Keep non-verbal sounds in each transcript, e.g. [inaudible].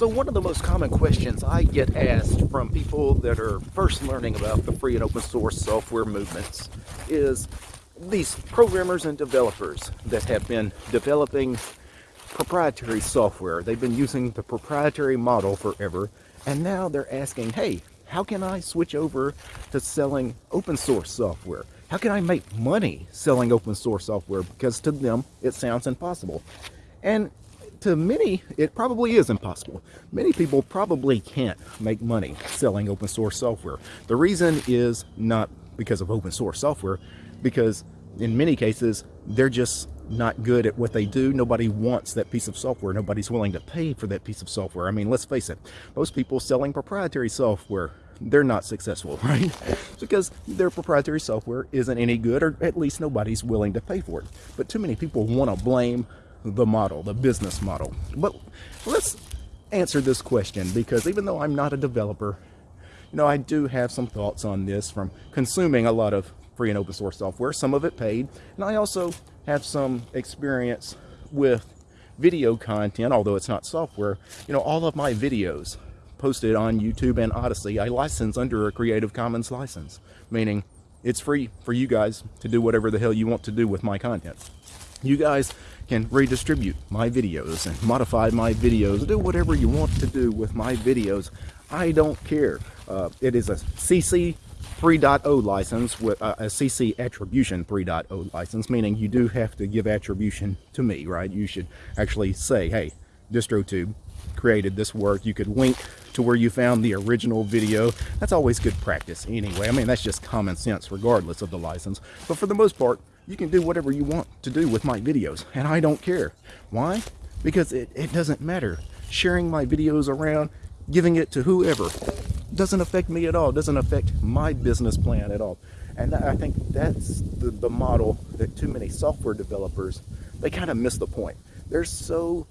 So one of the most common questions I get asked from people that are first learning about the free and open source software movements is these programmers and developers that have been developing proprietary software. They've been using the proprietary model forever and now they're asking, hey, how can I switch over to selling open source software? How can I make money selling open source software? Because to them, it sounds impossible. And to many, it probably is impossible. Many people probably can't make money selling open source software. The reason is not because of open source software, because in many cases, they're just not good at what they do. Nobody wants that piece of software. Nobody's willing to pay for that piece of software. I mean, let's face it, most people selling proprietary software, they're not successful, [laughs] right? because their proprietary software isn't any good, or at least nobody's willing to pay for it. But too many people want to blame the model, the business model. But let's answer this question because even though I'm not a developer, you know, I do have some thoughts on this from consuming a lot of free and open source software, some of it paid, and I also have some experience with video content, although it's not software. You know, all of my videos posted on YouTube and Odysee, I license under a Creative Commons license, meaning it's free for you guys to do whatever the hell you want to do with my content. You guys can redistribute my videos and modify my videos, do whatever you want to do with my videos. I don't care. Uh, it is a CC 3.0 license with uh, a CC attribution 3.0 license, meaning you do have to give attribution to me, right? You should actually say, hey, DistroTube created this work. You could link to where you found the original video. That's always good practice anyway. I mean, that's just common sense regardless of the license. But for the most part, you can do whatever you want to do with my videos, and I don't care. Why? Because it, it doesn't matter. Sharing my videos around, giving it to whoever, doesn't affect me at all. doesn't affect my business plan at all. And I think that's the, the model that too many software developers, they kind of miss the point. They're so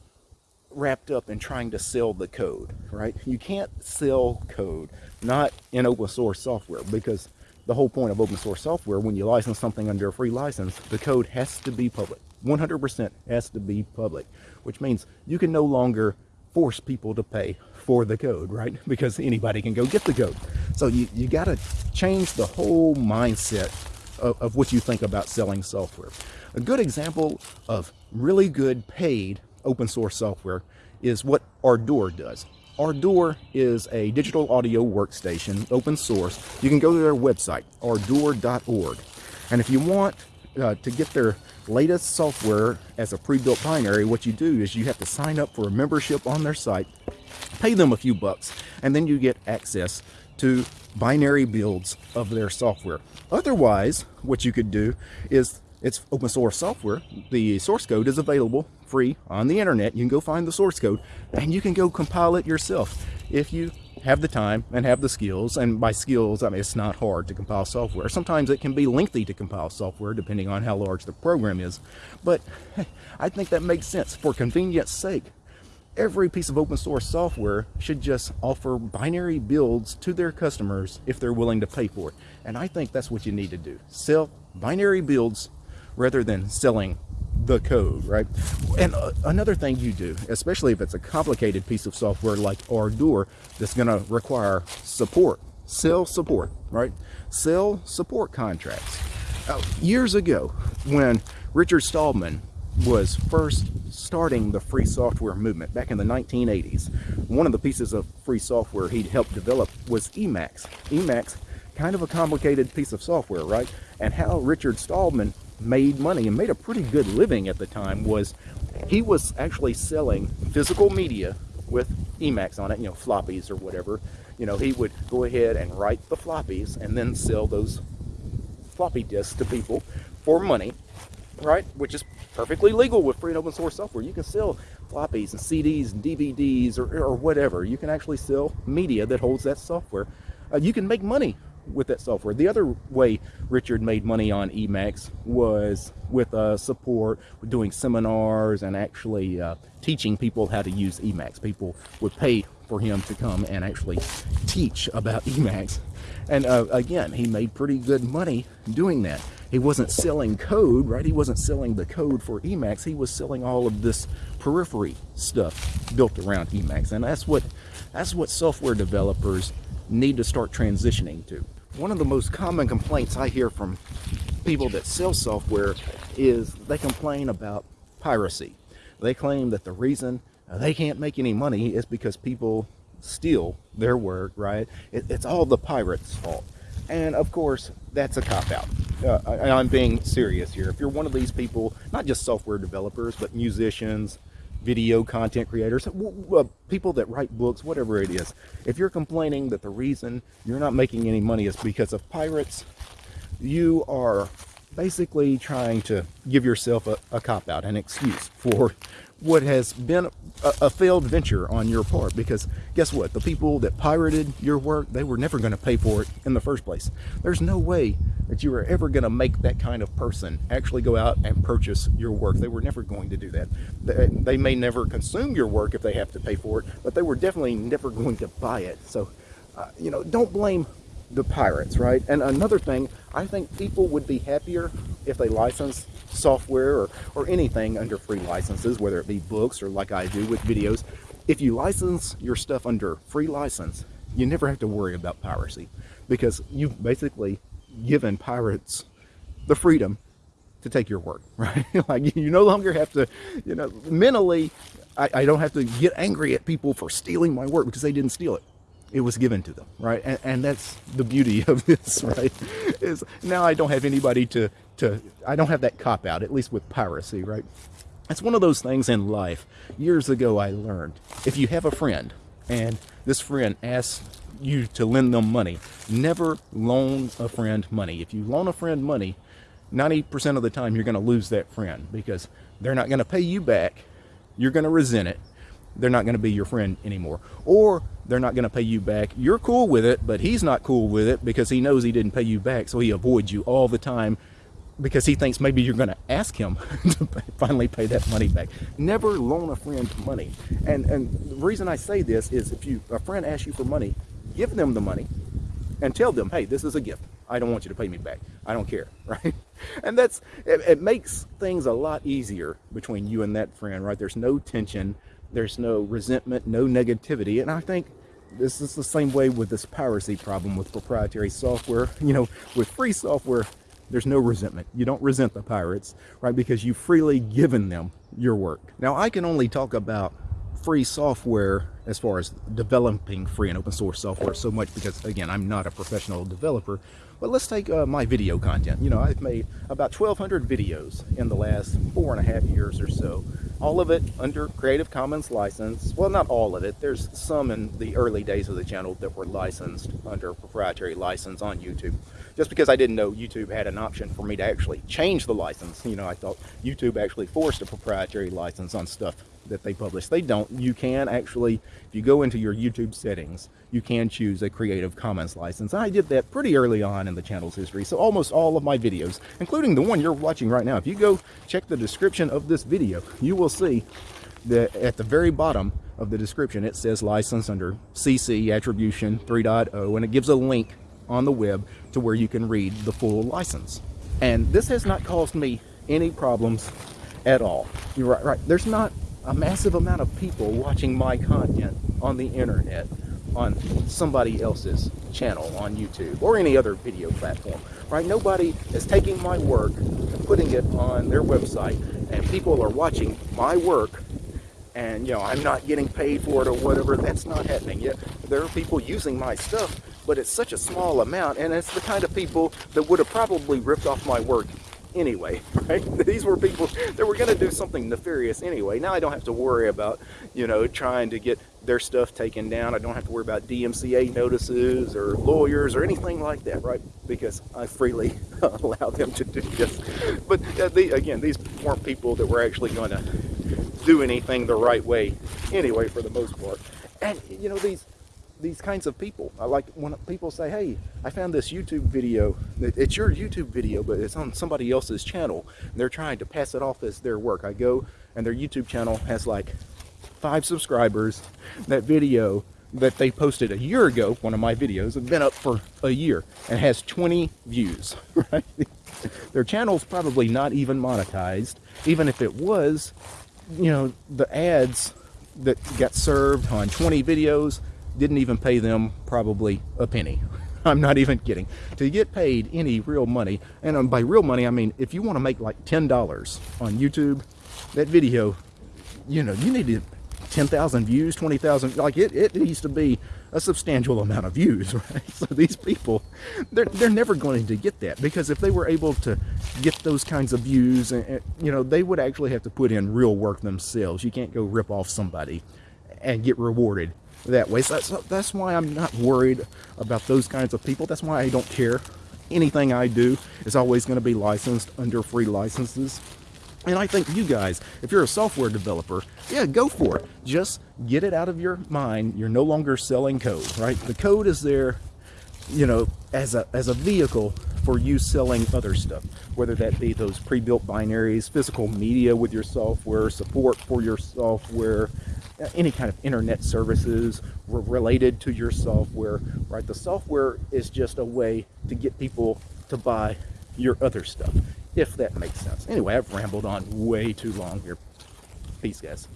wrapped up in trying to sell the code, right? You can't sell code, not in open source software, because the whole point of open source software, when you license something under a free license, the code has to be public. 100% has to be public, which means you can no longer force people to pay for the code, right? [laughs] Because anybody can go get the code. So you, you got to change the whole mindset of, of what you think about selling software. A good example of really good paid open source software is what Ardour does. Ardour is a digital audio workstation, open source. You can go to their website, ardour.org. And if you want uh, to get their latest software as a pre-built binary, what you do is you have to sign up for a membership on their site, pay them a few bucks, and then you get access to binary builds of their software. Otherwise, what you could do is it's open source software. The source code is available free on the internet. You can go find the source code and you can go compile it yourself. If you have the time and have the skills, and by skills, I mean, it's not hard to compile software. Sometimes it can be lengthy to compile software depending on how large the program is. But [laughs] I think that makes sense for convenience sake. Every piece of open source software should just offer binary builds to their customers if they're willing to pay for it. And I think that's what you need to do. Sell binary builds rather than selling the code, right? And uh, another thing you do, especially if it's a complicated piece of software like Ardour that's going to require support, sell support, right? Sell support contracts. Uh, years ago, when Richard Stallman was first starting the free software movement back in the 1980s, one of the pieces of free software he'd helped develop was Emacs. Emacs, kind of a complicated piece of software, right? And how Richard Stallman made money and made a pretty good living at the time was he was actually selling physical media with Emacs on it, you know, floppies or whatever. You know, he would go ahead and write the floppies and then sell those floppy disks to people for money, right? Which is perfectly legal with free and open source software. You can sell floppies and CDs and DVDs or, or whatever. You can actually sell media that holds that software. Uh, you can make money with that software. The other way Richard made money on Emacs was with uh, support, doing seminars and actually uh, teaching people how to use Emacs. People would pay for him to come and actually teach about [laughs] Emacs. And uh, again, he made pretty good money doing that. He wasn't selling code, right? He wasn't selling the code for Emacs. He was selling all of this periphery stuff built around Emacs, and that's what that's what software developers need to start transitioning to. One of the most common complaints I hear from people that sell software is they complain about piracy. They claim that the reason they can't make any money is because people steal their work, right? It, it's all the pirates' fault. And of course, that's a cop out. Uh, I, am being serious here. If you're one of these people, not just software developers, but musicians, video content creators, uh, people that write books, whatever it is, if you're complaining that the reason you're not making any money is because of pirates, you are basically trying to give yourself a, a cop out, an excuse for what has been a, a, failed venture on your part because guess what? The people that pirated your work they were never going to pay for it in the first place. There's no way that you were ever going to make that kind of person actually go out and purchase your work. They were never going to do that. They, they may never consume your work if they have to pay for it but they were definitely never going to buy it. So uh, you know don't blame the pirates, right? And another thing, I think people would be happier if they license software or, or anything under free licenses, whether it be books or like I do with videos. If you license your stuff under free license, you never have to worry about piracy because you've basically given pirates the freedom to take your work, [laughs] right? like you no longer have to, you know, mentally, I, I don't have to get angry at people for stealing my work because they didn't steal it it was given to them right? And, and, that's the beauty [laughs] of this right? Is now i don't have anybody to to i don't have that cop out at least with piracy right? It's one of those things in life years ago i learned if you have a friend and this friend asks you to lend them money never loan a friend money. If you loan a friend money 90% of the time you're going to lose that friend because they're not going to pay you back you're going to resent it they're not going to be your friend anymore. Or they're not going to pay you back. You're cool with it, but he's not cool with it because he knows he didn't pay you back. So he avoids you all the time because he thinks maybe you're going to ask him [laughs] to finally pay that money back. Never loan a friend money. And, and the reason I say this is if you a friend asks you for money, give them the money and tell them, hey, this is a gift. I don't want you to pay me back. I don't care, [laughs] right? And that's, it, it makes things a lot easier between you and that friend, right? There's no tension there's no resentment, no negativity. And I think this is the same way with this piracy problem with proprietary software. [laughs] You know, with free software, there's no resentment. You don't resent the pirates, right? Because you've freely given them your work. Now, I can only talk about free software as far as developing free and open source software so much because again I'm not a professional developer but let's take uh, my video content you know I've made about 1200 videos in the last four and a half years or so all of it under Creative Commons license. Well, not all of it. There's some in the early days of the channel that were licensed under proprietary license on YouTube. Just because I didn't know YouTube had an option for me to actually change the license. You know, I thought YouTube actually forced a proprietary license on stuff that they publish. They don't. You can actually, if you go into your YouTube settings, you can choose a Creative Commons license. I did that pretty early on in the channel's history. So almost all of my videos, including the one you're watching right now, if you go check the description of this video, you will see that at the very bottom of the description, it says license under CC Attribution 3.0, and it gives a link on the web to where you can read the full license. And this has not caused me any problems at all. You're right, right. There's not a massive amount of people watching my content on the internet on somebody else's channel on YouTube or any other video platform, right? Nobody is taking my work and putting it on their website and people are watching my work and, you know, I'm not getting paid for it or whatever. That's not happening yet. There are people using my stuff, but it's such a small amount and it's the kind of people that would have probably ripped off my work anyway, [laughs] right? These were people that were going to do something nefarious anyway. Now I don't have to worry about, you know, trying to get their stuff taken down. I don't have to worry about DMCA notices or lawyers or anything like that, right? Because I freely [laughs] allow them to do this. But uh, the, again, these weren't people that were actually going to do anything the right way anyway, for the most part. And, you know, these these kinds of people. I like when people say, hey, I found this YouTube video. It's your YouTube video, but it's on somebody else's channel. they're trying to pass it off as their work. I go and their YouTube channel has like five subscribers. That video that they posted a year ago, one of my videos, has been up for a year and has 20 views, [laughs] right? Their channel's probably not even monetized. Even if it was, you know, the ads that got served on 20 videos didn't even pay them probably a penny. [laughs] I'm not even kidding. To get paid any real money, and um, by real money, I mean if you want to make like $10 on YouTube, that video, you know, you need to 10,000 views, 20,000, like it, it needs to be a substantial amount of views, [laughs] right? So these people, they're, they're never going to get that because if they were able to get those kinds of views, and, you know, they would actually have to put in real work themselves. You can't go rip off somebody and get rewarded that way. So that's, that's why I'm not worried about those kinds of people. That's why I don't care. Anything I do is always going to be licensed under free licenses. And I think you guys, if you're a software developer, yeah, go for it. Just get it out of your mind. You're no longer selling code, right? The code is there, you know, as a as a vehicle for you selling other stuff, whether that be those pre-built binaries, physical media with your software, support for your software, Uh, any kind of internet services related to your software, right? The software is just a way to get people to buy your other stuff if that makes sense. Anyway, I've rambled on way too long here. Peace, guys.